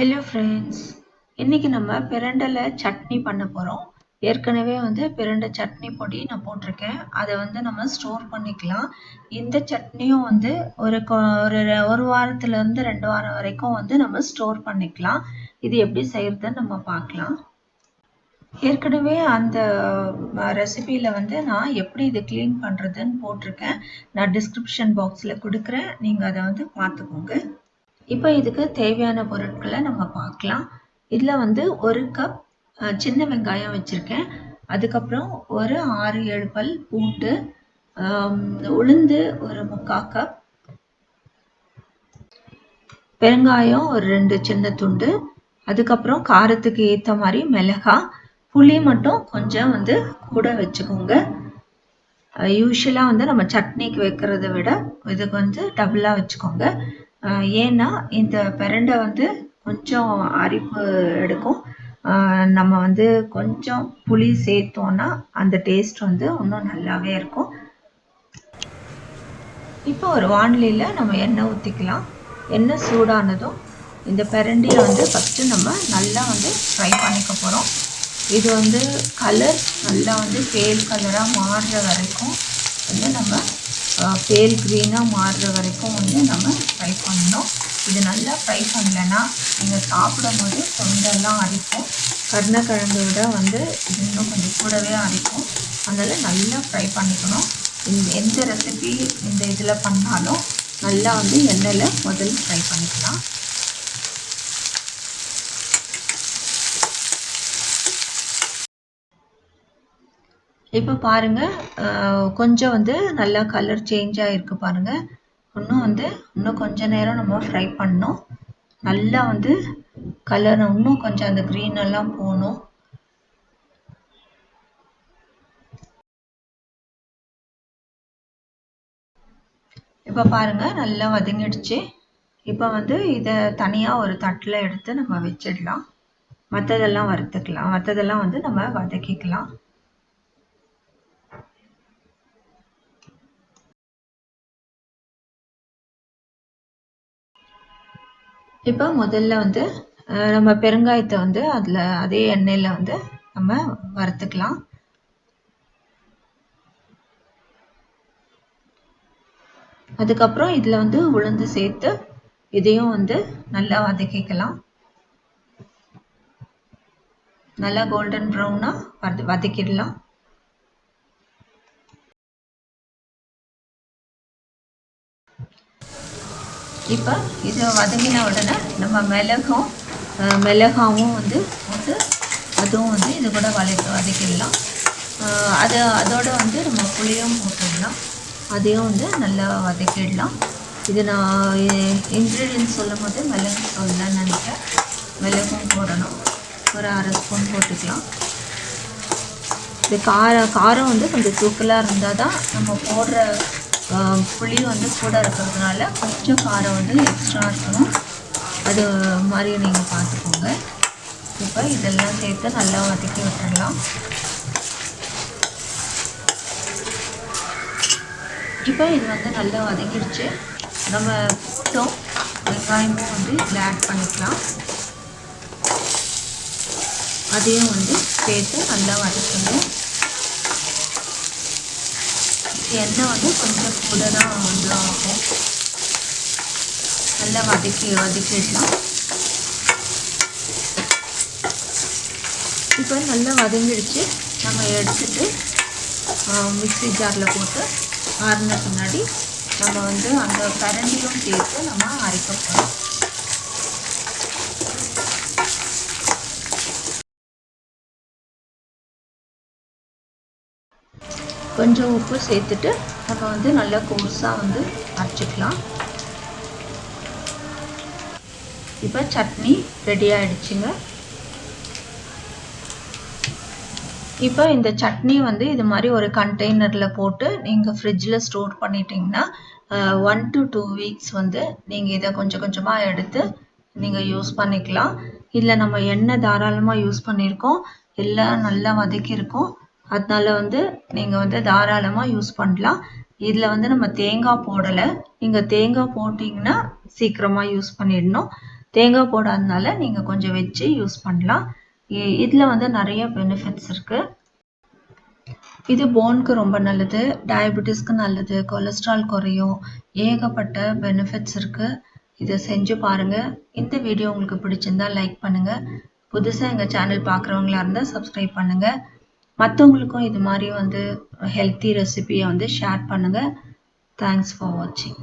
Hello friends இன்றைக்கி நம்ம பிரண்டலை சட்னி பண்ண போகிறோம் ஏற்கனவே வந்து பிரண்டை சட்னி பொடி நான் போட்டிருக்கேன். அதை வந்து நம்ம ஸ்டோர் பண்ணிக்கலாம். இந்த சட்னியும் வந்து ஒரு ஒரு ஒரு வாரத்துலேருந்து ரெண்டு வாரம் வரைக்கும் வந்து நம்ம ஸ்டோர் பண்ணிக்கலாம். இது எப்படி செய்யறதுன்னு நம்ம பார்க்கலாம். ஏற்கனவே அந்த ரெசிபியில் வந்து நான் எப்படி இது க்ளீன் பண்ணுறதுன்னு போட்டிருக்கேன். நான் டிஸ்கிரிப்ஷன் பாக்ஸில் கொடுக்குறேன். நீங்கள் அதை வந்து பார்த்துக்கோங்க. இப்போ இதுக்கு தேவையான பொருட்களை நம்ம பார்க்கலாம். இதில் வந்து ஒரு கப் சின்ன வெங்காயம் வச்சுருக்கேன். அதுக்கப்புறம் ஒரு ஆறு ஏழு பல் பூண்டு உளுந்து ஒரு முக்கால் கப் பெருங்காயம் ஒரு ரெண்டு சின்ன துண்டு. அதுக்கப்புறம் காரத்துக்கு ஏற்ற மாதிரி மிளகாய் புளி மட்டும் கொஞ்சம் வந்து கூட வச்சுக்கோங்க. யூஸ்வலாக வந்து நம்ம சட்னிக்கு வைக்கிறத விட இதுக்கு வந்து டபுளாக வச்சுக்கோங்க. ஏன்னா இந்த பிரண்டை வந்து கொஞ்சம் அரிப்பு எடுக்கும். நம்ம வந்து கொஞ்சம் புளி சேர்த்தோன்னா அந்த டேஸ்ட் வந்து இன்னும் நல்லாவே இருக்கும். இப்போ ஒரு வானிலையில் நம்ம எண்ணெய் ஊற்றிக்கலாம் எண்ணெய் சூடானதும் இந்த பிரண்டியை வந்து ஃபஸ்ட்டு நம்ம நல்லா வந்து ஃப்ரை பண்ணிக்க போகிறோம் இது வந்து கலர் நல்லா வந்து பேல் கலராக மாறுற வரைக்கும் வந்து நம்ம பேல் க்ரீனாக மாறுற வரைக்கும் வந்து நம்ம ஃப்ரை பண்ணணும். இது நல்லா ஃப்ரை பண்ணலைன்னா நீங்கள் சாப்பிடும் போது தொண்டெல்லாம் அரிக்கும். கருணக்கிழங்கு விட வந்து இது இன்னும் கொஞ்சம் கூடவே அரிக்கும். அதனால் நல்லா ஃப்ரை பண்ணிக்கணும். இந்த எந்த ரெசிபி இந்த இதில் பண்ணாலும் நல்லா வந்து எண்ணெயில் முதல்ல ஃப்ரை பண்ணிக்கலாம். இப்போ பாருங்க கொஞ்சம் வந்து நல்லா கலர் சேஞ்ச் ஆகிருக்கு பாருங்க. இன்னும் வந்து இன்னும் கொஞ்ச நேரம் நம்ம ஃப்ரை பண்ணோம் நல்லா வந்து கலர் இன்னும் கொஞ்சம் அந்த க்ரீன் எல்லாம் போகணும். இப்போ பாருங்க நல்லா வதங்கிடுச்சு. இப்போ வந்து இதை தனியாக ஒரு தட்டில் எடுத்து நம்ம வச்சிடலாம். மற்றதெல்லாம் வறுத்துக்கலாம். மற்றதெல்லாம் வந்து நம்ம வதக்கிக்கலாம். இப்போ முதல்ல வந்து நம்ம பெருங்காயத்தை வந்து அதில் அதே எண்ணெயில் வந்து நம்ம வறுத்துக்கலாம். அதுக்கப்புறம் இதில் வந்து உளுந்து சேர்த்து இதையும் வந்து நல்லா வதக்கிக்கலாம். நல்லா கோல்டன் ப்ரௌனாக வத வதக்கிடலாம். இப்போ இது வதங்கின உடனே நம்ம மிளகும் மிளகாவும் வந்து போட்டு அதுவும் வந்து இது கூட வதக்க வதக்கிடலாம். அது அதோட வந்து நம்ம புளியும் போட்டுடலாம். அதையும் வந்து நல்லா வதக்கிடலாம். இது நான் இன்க்ரீடியன்ஸ் சொல்லும் போது மிளகு சொல்லலாம் நினைக்கிறேன். மிளகும் போடணும். ஒரு அரை ஸ்பூன் போட்டுக்கலாம். இது காரம் காரம் வந்து கொஞ்சம் தூக்கலாக இருந்தால் தான் நம்ம போடுற புளி வந்து கூட இருக்கிறதுனால கொஞ்சம் காரம் வந்து எக்ஸ்ட்ரா இருக்கணும். அது மாதிரி நீங்கள் பார்த்துக்கோங்க. இப்போ இதெல்லாம் சேர்த்து நல்லா வதக்கி விட்டுடலாம் இப்போ இது வந்து நல்லா வதங்கிடுச்சு நம்ம பூண்டும் வெங்காயமும் வந்து இதில் ஆட் பண்ணிக்கலாம். அதையும் வந்து சேர்த்து நல்லா வதக்கணும். எண்ணெய் வந்து கொஞ்சம் கூட தான் வந்து ஆகும். நல்லா வதக்கி வதக்கிடலாம் இப்போ நல்லா வதங்கிடுச்சு. நம்ம எடுத்துட்டு மிக்சி ஜாரில் போட்டு ஆறின பின்னாடி நம்ம வந்து அந்த கரண்டியும் சேர்த்து நம்ம அரைக்க போகிறோம் கொஞ்சம் உப்பு சேர்த்துட்டு நம்ம வந்து நல்லா கோர்ஸாக வந்து அரைச்சிக்கலாம். இப்போ சட்னி ரெடி ஆகிடுச்சிங்க இப்போ இந்த சட்னி வந்து இது மாதிரி ஒரு கண்டெய்னரில் போட்டு நீங்கள் ஃப்ரிட்ஜில் ஸ்டோர் பண்ணிட்டீங்கன்னா ஒன் டு டூ வீக்ஸ் வந்து நீங்கள் இதை கொஞ்சம் கொஞ்சமாக எடுத்து நீங்கள் யூஸ் பண்ணிக்கலாம். இதில் நம்ம எண்ணெய் தாராளமாக யூஸ் பண்ணியிருக்கோம். எல்லாம் நல்லா வதக்கியிருக்கோம். அதனால வந்து நீங்கள் வந்து தாராளமாக யூஸ் பண்ணலாம். இதில் வந்து நம்ம தேங்காய் போடலை. நீங்கள் தேங்காய் போட்டிங்கன்னா சீக்கிரமாக யூஸ் பண்ணிடணும். தேங்காய் போடாதனால நீங்கள் கொஞ்சம் வச்சு யூஸ் பண்ணலாம். இதில் வந்து நிறைய பெனிஃபிட்ஸ் இருக்குது இது போனுக்கு ரொம்ப நல்லது டயபெட்டிஸ்க்கு நல்லது கொலஸ்ட்ரால் குறையும் ஏகப்பட்ட பெனிஃபிட்ஸ் இருக்குது இதை செஞ்சு பாருங்கள் இந்த வீடியோ உங்களுக்கு பிடிச்சிருந்தா லைக் பண்ணுங்கள் புதுசாக எங்கள் சேனல் பார்க்குறவங்களா இருந்தால் சப்ஸ்கிரைப் பண்ணுங்கள் மற்றவங்களுக்கும் இது மாதிரி வந்து ஹெல்த்தி ரெசிபியை வந்து ஷேர் பண்ணுங்கள் தேங்க்ஸ் ஃபார் வாட்சிங்